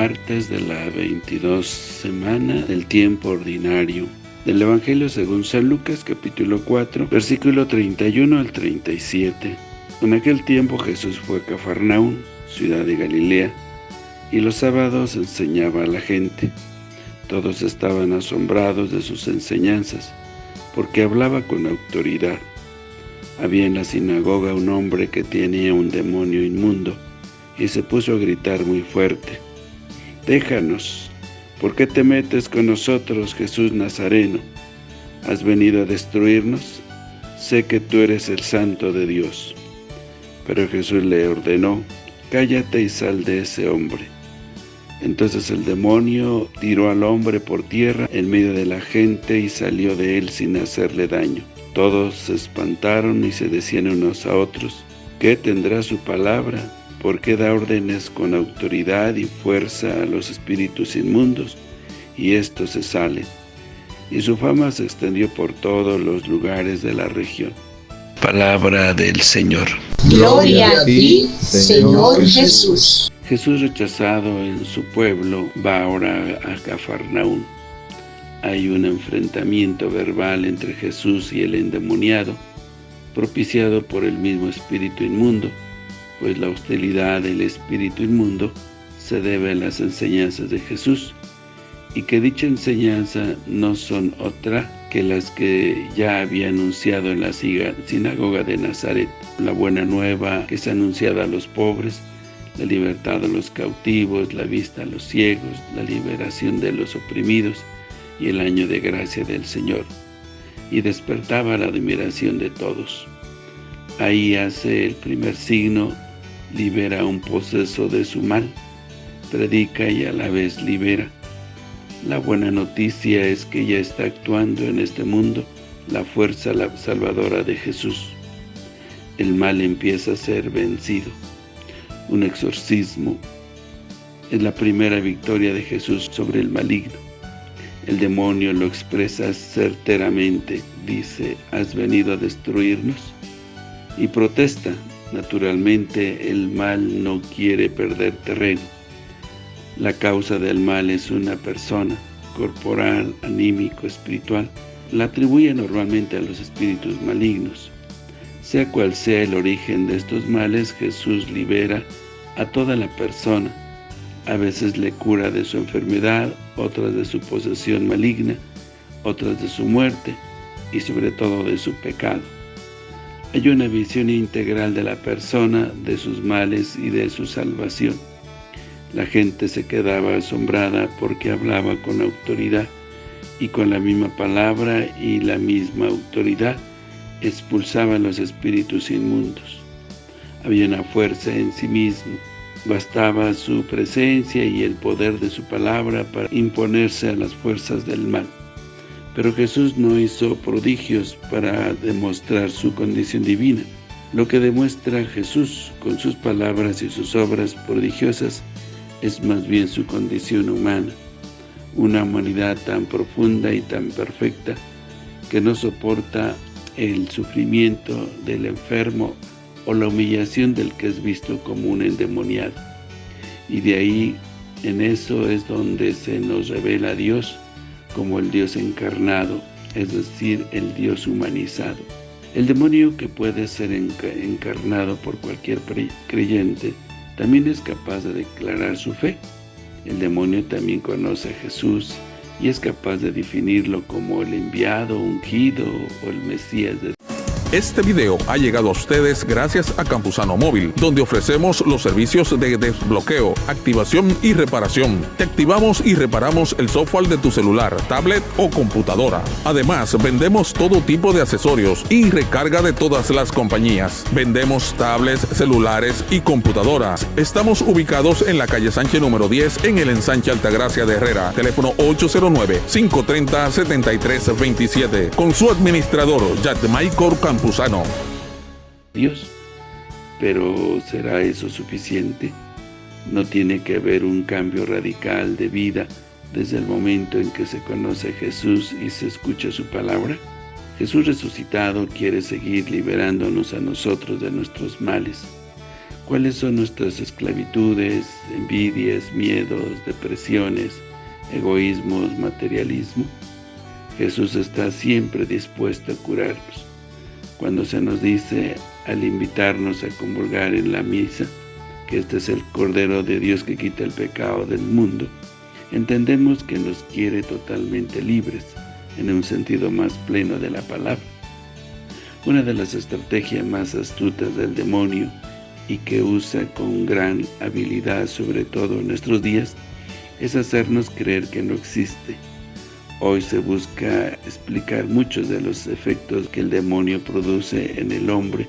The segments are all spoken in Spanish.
martes de la 22 semana del tiempo ordinario del Evangelio según San Lucas capítulo 4 versículo 31 al 37. En aquel tiempo Jesús fue a Cafarnaún, ciudad de Galilea, y los sábados enseñaba a la gente. Todos estaban asombrados de sus enseñanzas, porque hablaba con autoridad. Había en la sinagoga un hombre que tenía un demonio inmundo, y se puso a gritar muy fuerte. Déjanos, ¿por qué te metes con nosotros, Jesús Nazareno? ¿Has venido a destruirnos? Sé que tú eres el santo de Dios. Pero Jesús le ordenó, cállate y sal de ese hombre. Entonces el demonio tiró al hombre por tierra en medio de la gente y salió de él sin hacerle daño. Todos se espantaron y se decían unos a otros, ¿qué tendrá su palabra? Porque da órdenes con autoridad y fuerza a los espíritus inmundos, y estos se salen. Y su fama se extendió por todos los lugares de la región. Palabra del Señor. Gloria a ti, Señor Jesús. Jesús rechazado en su pueblo va ahora a Cafarnaún. Hay un enfrentamiento verbal entre Jesús y el endemoniado, propiciado por el mismo espíritu inmundo, pues la hostilidad del espíritu inmundo se debe a las enseñanzas de Jesús, y que dicha enseñanza no son otra que las que ya había anunciado en la sinagoga de Nazaret, la buena nueva que es anunciada a los pobres, la libertad a los cautivos, la vista a los ciegos, la liberación de los oprimidos y el año de gracia del Señor, y despertaba la admiración de todos. Ahí hace el primer signo libera un poseso de su mal, predica y a la vez libera. La buena noticia es que ya está actuando en este mundo la fuerza salvadora de Jesús. El mal empieza a ser vencido. Un exorcismo es la primera victoria de Jesús sobre el maligno. El demonio lo expresa certeramente, dice, ¿has venido a destruirnos? Y protesta, Naturalmente, el mal no quiere perder terreno. La causa del mal es una persona, corporal, anímico, espiritual. La atribuye normalmente a los espíritus malignos. Sea cual sea el origen de estos males, Jesús libera a toda la persona. A veces le cura de su enfermedad, otras de su posesión maligna, otras de su muerte y sobre todo de su pecado. Hay una visión integral de la persona, de sus males y de su salvación. La gente se quedaba asombrada porque hablaba con autoridad y con la misma palabra y la misma autoridad expulsaban los espíritus inmundos. Había una fuerza en sí mismo. Bastaba su presencia y el poder de su palabra para imponerse a las fuerzas del mal. Pero Jesús no hizo prodigios para demostrar su condición divina. Lo que demuestra Jesús con sus palabras y sus obras prodigiosas es más bien su condición humana, una humanidad tan profunda y tan perfecta que no soporta el sufrimiento del enfermo o la humillación del que es visto como un endemoniado. Y de ahí, en eso es donde se nos revela Dios, como el Dios encarnado, es decir, el Dios humanizado. El demonio que puede ser encarnado por cualquier creyente también es capaz de declarar su fe. El demonio también conoce a Jesús y es capaz de definirlo como el enviado, ungido o el Mesías este video ha llegado a ustedes gracias a Campusano Móvil, donde ofrecemos los servicios de desbloqueo, activación y reparación. Te activamos y reparamos el software de tu celular, tablet o computadora. Además, vendemos todo tipo de accesorios y recarga de todas las compañías. Vendemos tablets, celulares y computadoras. Estamos ubicados en la calle Sánchez número 10 en el ensanche Altagracia de Herrera. Teléfono 809-530-7327. Con su administrador, Michael Campusano. Dios. Pero ¿será eso suficiente? ¿No tiene que haber un cambio radical de vida desde el momento en que se conoce a Jesús y se escucha su palabra? Jesús resucitado quiere seguir liberándonos a nosotros de nuestros males. ¿Cuáles son nuestras esclavitudes, envidias, miedos, depresiones, egoísmos, materialismo? Jesús está siempre dispuesto a curarnos. Cuando se nos dice al invitarnos a comulgar en la misa, que este es el Cordero de Dios que quita el pecado del mundo, entendemos que nos quiere totalmente libres, en un sentido más pleno de la palabra. Una de las estrategias más astutas del demonio y que usa con gran habilidad, sobre todo en nuestros días, es hacernos creer que no existe. Hoy se busca explicar muchos de los efectos que el demonio produce en el hombre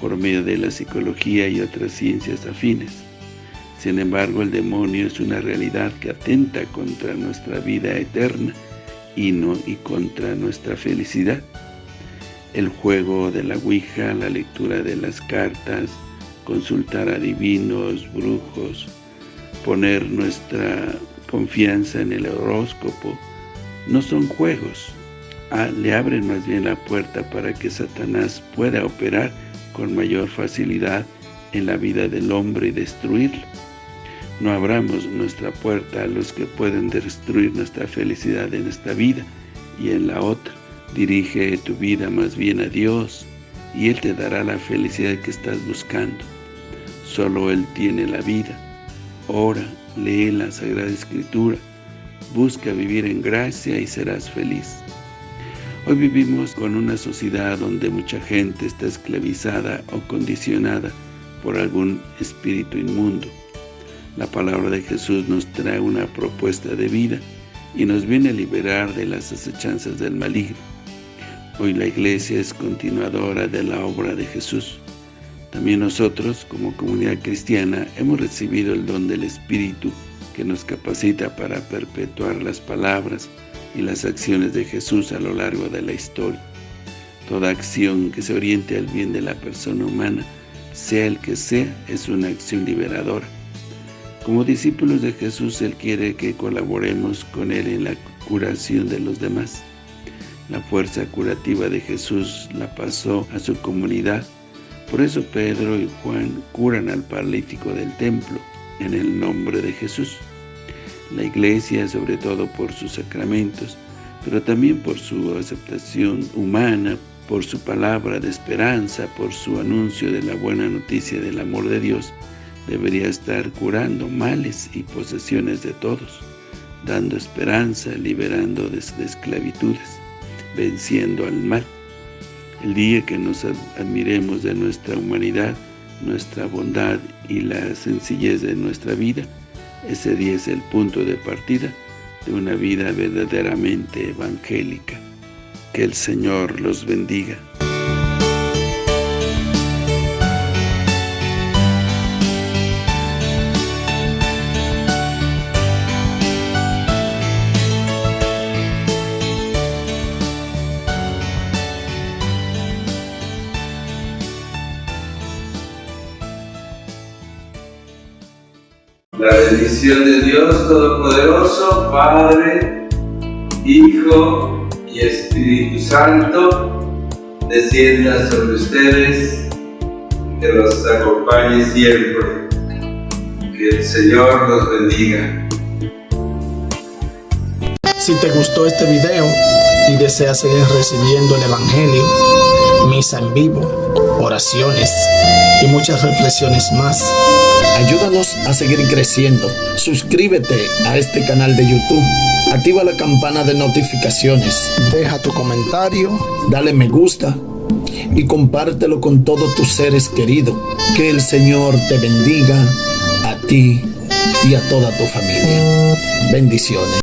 por medio de la psicología y otras ciencias afines. Sin embargo, el demonio es una realidad que atenta contra nuestra vida eterna y, no, y contra nuestra felicidad. El juego de la Ouija, la lectura de las cartas, consultar a divinos, brujos, poner nuestra confianza en el horóscopo, no son juegos. Ah, le abren más bien la puerta para que Satanás pueda operar con mayor facilidad en la vida del hombre y destruirlo. No abramos nuestra puerta a los que pueden destruir nuestra felicidad en esta vida y en la otra. Dirige tu vida más bien a Dios y Él te dará la felicidad que estás buscando. Solo Él tiene la vida. Ora, lee la Sagrada Escritura, busca vivir en gracia y serás feliz. Hoy vivimos con una sociedad donde mucha gente está esclavizada o condicionada por algún espíritu inmundo. La palabra de Jesús nos trae una propuesta de vida y nos viene a liberar de las acechanzas del maligno. Hoy la iglesia es continuadora de la obra de Jesús. También nosotros, como comunidad cristiana, hemos recibido el don del Espíritu que nos capacita para perpetuar las palabras y las acciones de Jesús a lo largo de la historia. Toda acción que se oriente al bien de la persona humana, sea el que sea, es una acción liberadora. Como discípulos de Jesús, Él quiere que colaboremos con Él en la curación de los demás. La fuerza curativa de Jesús la pasó a su comunidad por eso Pedro y Juan curan al paralítico del templo en el nombre de Jesús. La iglesia, sobre todo por sus sacramentos, pero también por su aceptación humana, por su palabra de esperanza, por su anuncio de la buena noticia del amor de Dios, debería estar curando males y posesiones de todos, dando esperanza, liberando de esclavitudes, venciendo al mal. El día que nos admiremos de nuestra humanidad, nuestra bondad y la sencillez de nuestra vida, ese día es el punto de partida de una vida verdaderamente evangélica. Que el Señor los bendiga. La bendición de Dios Todopoderoso, Padre, Hijo y Espíritu Santo, descienda sobre ustedes, que los acompañe siempre. Que el Señor los bendiga. Si te gustó este video y deseas seguir recibiendo el Evangelio, misa en vivo, oraciones y muchas reflexiones más, Ayúdanos a seguir creciendo. Suscríbete a este canal de YouTube. Activa la campana de notificaciones. Deja tu comentario. Dale me gusta. Y compártelo con todos tus seres queridos. Que el Señor te bendiga a ti y a toda tu familia. Bendiciones.